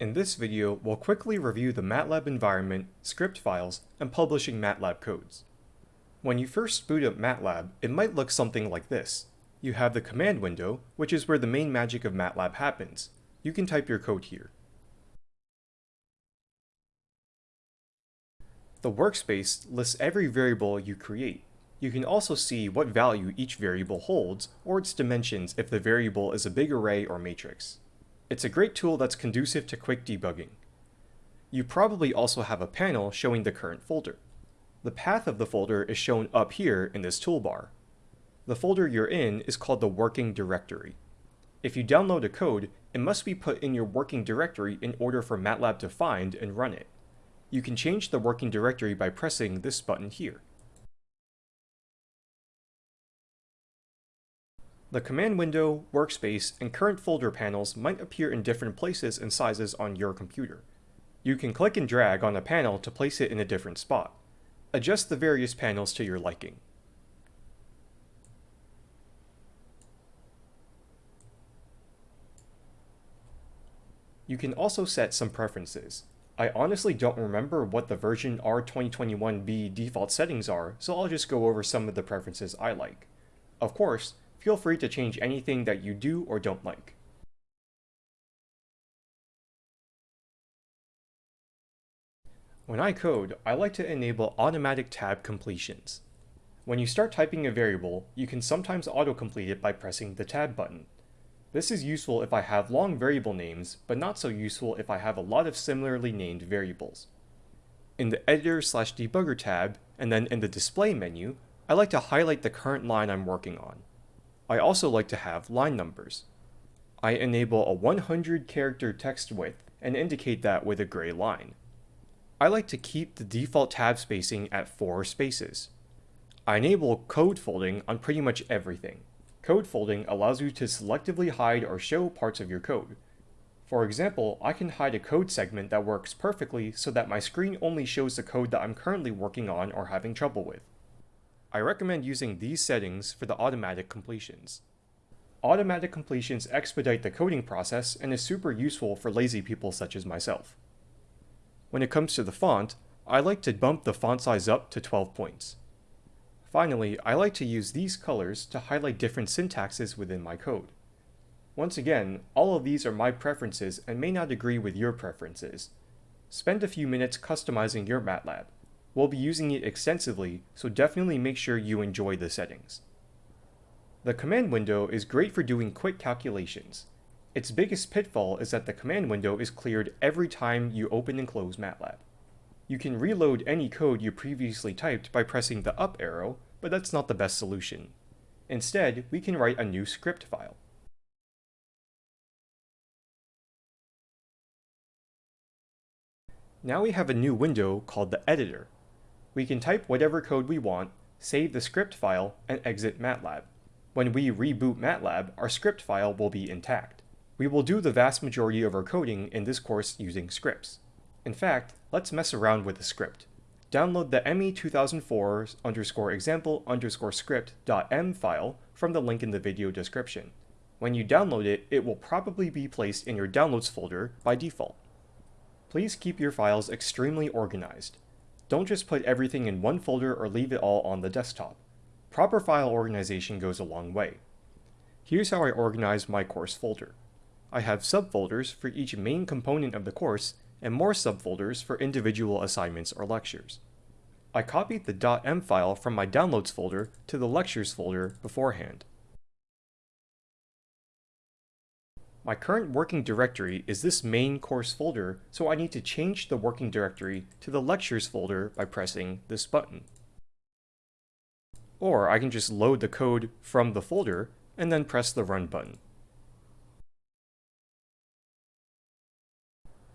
In this video, we'll quickly review the MATLAB environment, script files, and publishing MATLAB codes. When you first boot up MATLAB, it might look something like this. You have the command window, which is where the main magic of MATLAB happens. You can type your code here. The workspace lists every variable you create. You can also see what value each variable holds, or its dimensions if the variable is a big array or matrix. It's a great tool that's conducive to quick debugging. You probably also have a panel showing the current folder. The path of the folder is shown up here in this toolbar. The folder you're in is called the working directory. If you download a code, it must be put in your working directory in order for MATLAB to find and run it. You can change the working directory by pressing this button here. The command window, workspace, and current folder panels might appear in different places and sizes on your computer. You can click and drag on a panel to place it in a different spot. Adjust the various panels to your liking. You can also set some preferences. I honestly don't remember what the version R2021B default settings are, so I'll just go over some of the preferences I like. Of course, feel free to change anything that you do or don't like. When I code, I like to enable automatic tab completions. When you start typing a variable, you can sometimes autocomplete it by pressing the tab button. This is useful if I have long variable names, but not so useful if I have a lot of similarly named variables. In the Editor slash Debugger tab, and then in the Display menu, I like to highlight the current line I'm working on. I also like to have line numbers. I enable a 100 character text width and indicate that with a gray line. I like to keep the default tab spacing at 4 spaces. I enable code folding on pretty much everything. Code folding allows you to selectively hide or show parts of your code. For example, I can hide a code segment that works perfectly so that my screen only shows the code that I'm currently working on or having trouble with. I recommend using these settings for the automatic completions. Automatic completions expedite the coding process and is super useful for lazy people such as myself. When it comes to the font, I like to bump the font size up to 12 points. Finally, I like to use these colors to highlight different syntaxes within my code. Once again, all of these are my preferences and may not agree with your preferences. Spend a few minutes customizing your MATLAB. We'll be using it extensively, so definitely make sure you enjoy the settings. The command window is great for doing quick calculations. Its biggest pitfall is that the command window is cleared every time you open and close MATLAB. You can reload any code you previously typed by pressing the up arrow, but that's not the best solution. Instead, we can write a new script file. Now we have a new window called the editor. We can type whatever code we want, save the script file, and exit MATLAB. When we reboot MATLAB, our script file will be intact. We will do the vast majority of our coding in this course using scripts. In fact, let's mess around with a script. Download the ME2004 underscore example underscore script.m file from the link in the video description. When you download it, it will probably be placed in your downloads folder by default. Please keep your files extremely organized. Don't just put everything in one folder or leave it all on the desktop. Proper file organization goes a long way. Here's how I organize my course folder. I have subfolders for each main component of the course and more subfolders for individual assignments or lectures. I copied the .m file from my downloads folder to the lectures folder beforehand. My current working directory is this main course folder, so I need to change the working directory to the lectures folder by pressing this button. Or I can just load the code from the folder and then press the run button.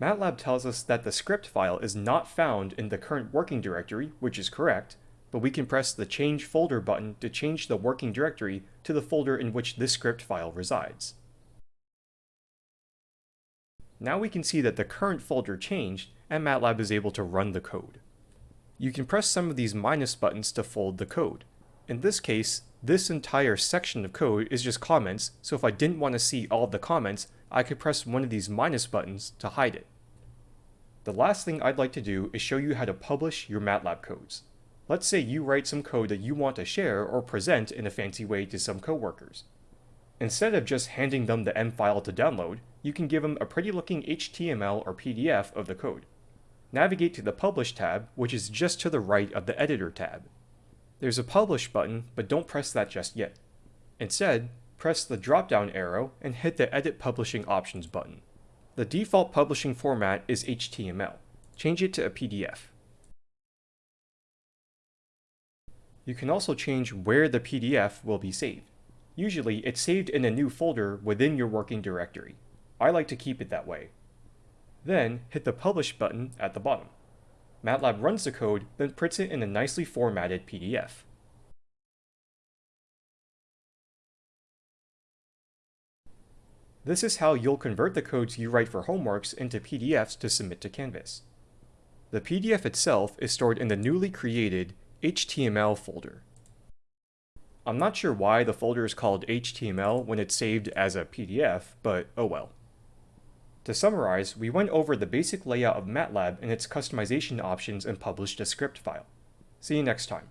MATLAB tells us that the script file is not found in the current working directory, which is correct, but we can press the change folder button to change the working directory to the folder in which this script file resides. Now we can see that the current folder changed and MATLAB is able to run the code. You can press some of these minus buttons to fold the code. In this case, this entire section of code is just comments, so if I didn't want to see all the comments, I could press one of these minus buttons to hide it. The last thing I'd like to do is show you how to publish your MATLAB codes. Let's say you write some code that you want to share or present in a fancy way to some coworkers. Instead of just handing them the M file to download, you can give them a pretty looking HTML or PDF of the code. Navigate to the Publish tab, which is just to the right of the Editor tab. There's a Publish button, but don't press that just yet. Instead, press the drop-down arrow and hit the Edit Publishing Options button. The default publishing format is HTML. Change it to a PDF. You can also change where the PDF will be saved. Usually, it's saved in a new folder within your working directory. I like to keep it that way. Then, hit the Publish button at the bottom. MATLAB runs the code, then prints it in a nicely formatted PDF. This is how you'll convert the codes you write for homeworks into PDFs to submit to Canvas. The PDF itself is stored in the newly created HTML folder. I'm not sure why the folder is called HTML when it's saved as a PDF, but oh well. To summarize, we went over the basic layout of MATLAB and its customization options and published a script file. See you next time.